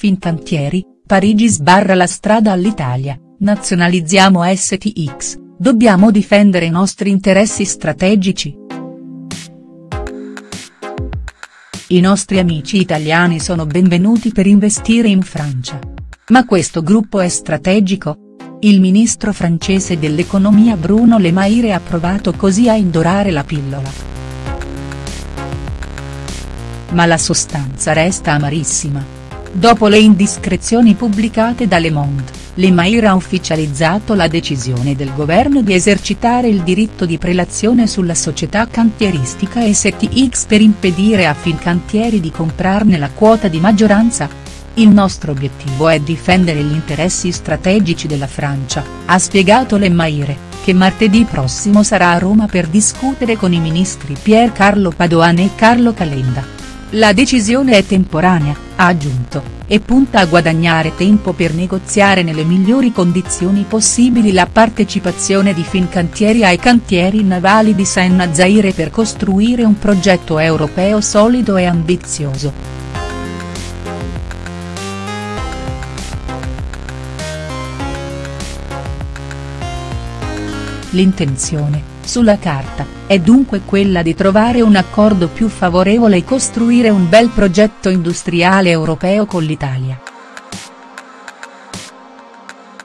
Fincantieri, Parigi sbarra la strada all'Italia, nazionalizziamo STX, dobbiamo difendere i nostri interessi strategici. I nostri amici italiani sono benvenuti per investire in Francia. Ma questo gruppo è strategico? Il ministro francese dell'economia Bruno Le Maire ha provato così a indorare la pillola. Ma la sostanza resta amarissima. Dopo le indiscrezioni pubblicate da Le Monde, Le Maire ha ufficializzato la decisione del governo di esercitare il diritto di prelazione sulla società cantieristica STX per impedire a Fincantieri di comprarne la quota di maggioranza. Il nostro obiettivo è difendere gli interessi strategici della Francia, ha spiegato Le Maire, che martedì prossimo sarà a Roma per discutere con i ministri Pier Carlo Padoan e Carlo Calenda. La decisione è temporanea, ha aggiunto, e punta a guadagnare tempo per negoziare nelle migliori condizioni possibili la partecipazione di Fincantieri ai cantieri navali di Senna Zaire per costruire un progetto europeo solido e ambizioso. L'intenzione, sulla carta, è dunque quella di trovare un accordo più favorevole e costruire un bel progetto industriale europeo con l'Italia.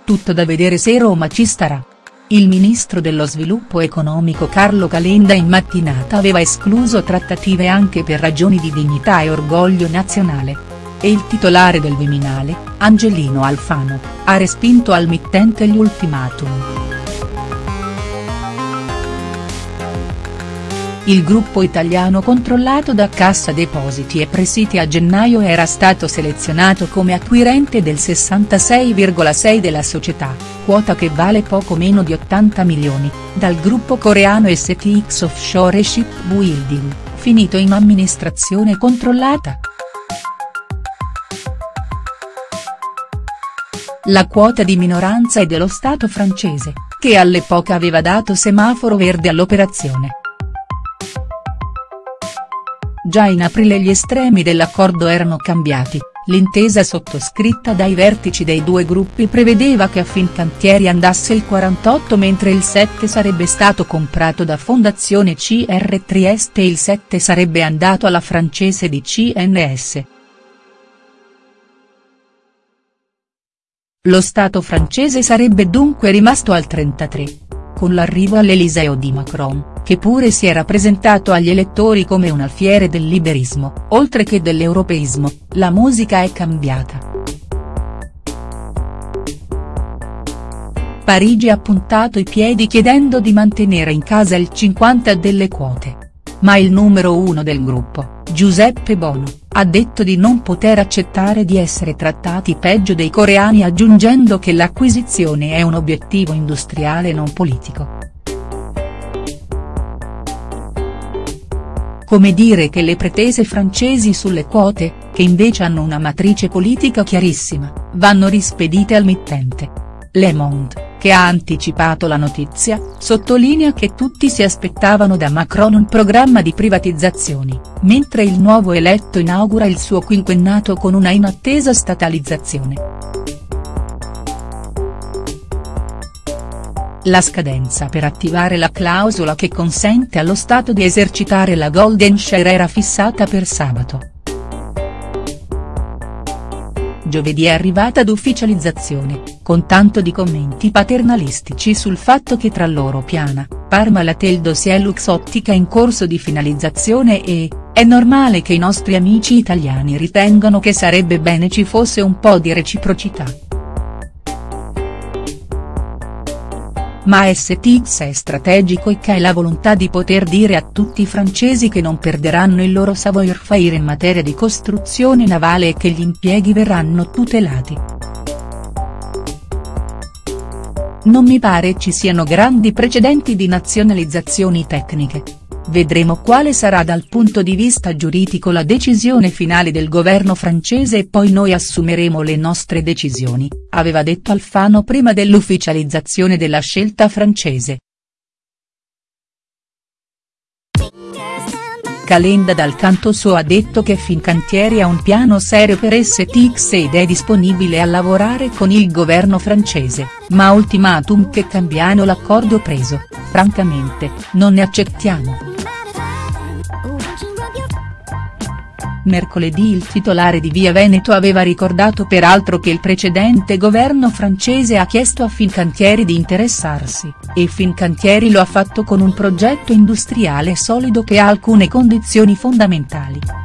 Tutto da vedere se Roma ci starà. Il ministro dello sviluppo economico Carlo Calenda in mattinata aveva escluso trattative anche per ragioni di dignità e orgoglio nazionale. E il titolare del Viminale, Angelino Alfano, ha respinto al mittente gli ultimatum. Il gruppo italiano controllato da Cassa Depositi e Prestiti a gennaio era stato selezionato come acquirente del 66,6 della società, quota che vale poco meno di 80 milioni, dal gruppo coreano STX Offshore Shipbuilding, finito in amministrazione controllata. La quota di minoranza è dello Stato francese, che all'epoca aveva dato semaforo verde all'operazione. Già in aprile gli estremi dell'accordo erano cambiati, l'intesa sottoscritta dai vertici dei due gruppi prevedeva che a Fincantieri andasse il 48 mentre il 7 sarebbe stato comprato da Fondazione CR Trieste e il 7 sarebbe andato alla francese di CNS. Lo Stato francese sarebbe dunque rimasto al 33. Con l'arrivo all'Eliseo di Macron che pure si era presentato agli elettori come un alfiere del liberismo, oltre che dell'europeismo, la musica è cambiata. Parigi ha puntato i piedi chiedendo di mantenere in casa il 50 delle quote. Ma il numero uno del gruppo, Giuseppe Bono, ha detto di non poter accettare di essere trattati peggio dei coreani aggiungendo che l'acquisizione è un obiettivo industriale non politico. Come dire che le pretese francesi sulle quote, che invece hanno una matrice politica chiarissima, vanno rispedite al mittente. Le Monde, che ha anticipato la notizia, sottolinea che tutti si aspettavano da Macron un programma di privatizzazioni, mentre il nuovo eletto inaugura il suo quinquennato con una inattesa statalizzazione. La scadenza per attivare la clausola che consente allo Stato di esercitare la golden share era fissata per sabato. Giovedì è arrivata ad ufficializzazione, con tanto di commenti paternalistici sul fatto che tra loro Piana, Parmalat dossier Luxottica in corso di finalizzazione e, è normale che i nostri amici italiani ritengano che sarebbe bene ci fosse un po' di reciprocità. Ma STX è strategico e ha la volontà di poter dire a tutti i francesi che non perderanno il loro savoir-faire in materia di costruzione navale e che gli impieghi verranno tutelati. Non mi pare ci siano grandi precedenti di nazionalizzazioni tecniche. Vedremo quale sarà dal punto di vista giuridico la decisione finale del governo francese e poi noi assumeremo le nostre decisioni, aveva detto Alfano prima dell'ufficializzazione della scelta francese. Calenda dal canto suo ha detto che Fincantieri ha un piano serio per STX ed è disponibile a lavorare con il governo francese, ma ultimatum che cambiano l'accordo preso, francamente, non ne accettiamo. Mercoledì il titolare di Via Veneto aveva ricordato peraltro che il precedente governo francese ha chiesto a Fincantieri di interessarsi, e Fincantieri lo ha fatto con un progetto industriale solido che ha alcune condizioni fondamentali.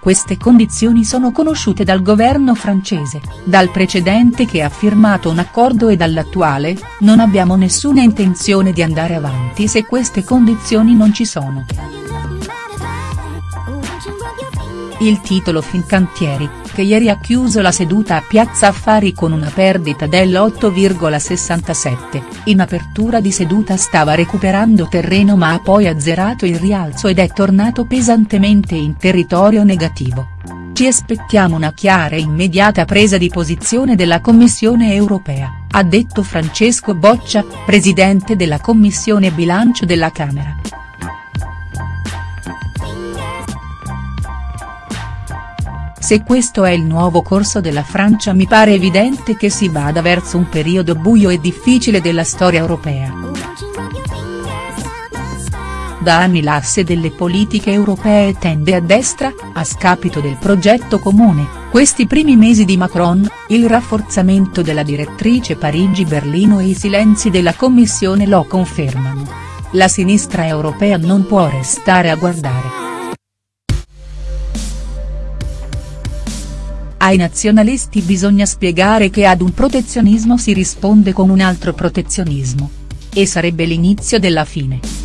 Queste condizioni sono conosciute dal governo francese, dal precedente che ha firmato un accordo e dall'attuale, non abbiamo nessuna intenzione di andare avanti se queste condizioni non ci sono. Il titolo Fincantieri, che ieri ha chiuso la seduta a Piazza Affari con una perdita dell'8,67, in apertura di seduta stava recuperando terreno ma ha poi azzerato il rialzo ed è tornato pesantemente in territorio negativo. Ci aspettiamo una chiara e immediata presa di posizione della Commissione europea, ha detto Francesco Boccia, presidente della Commissione Bilancio della Camera. Se questo è il nuovo corso della Francia mi pare evidente che si vada verso un periodo buio e difficile della storia europea. Da anni l'asse delle politiche europee tende a destra, a scapito del progetto comune, questi primi mesi di Macron, il rafforzamento della direttrice Parigi-Berlino e i silenzi della Commissione lo confermano. La sinistra europea non può restare a guardare. Ai nazionalisti bisogna spiegare che ad un protezionismo si risponde con un altro protezionismo. E sarebbe l'inizio della fine.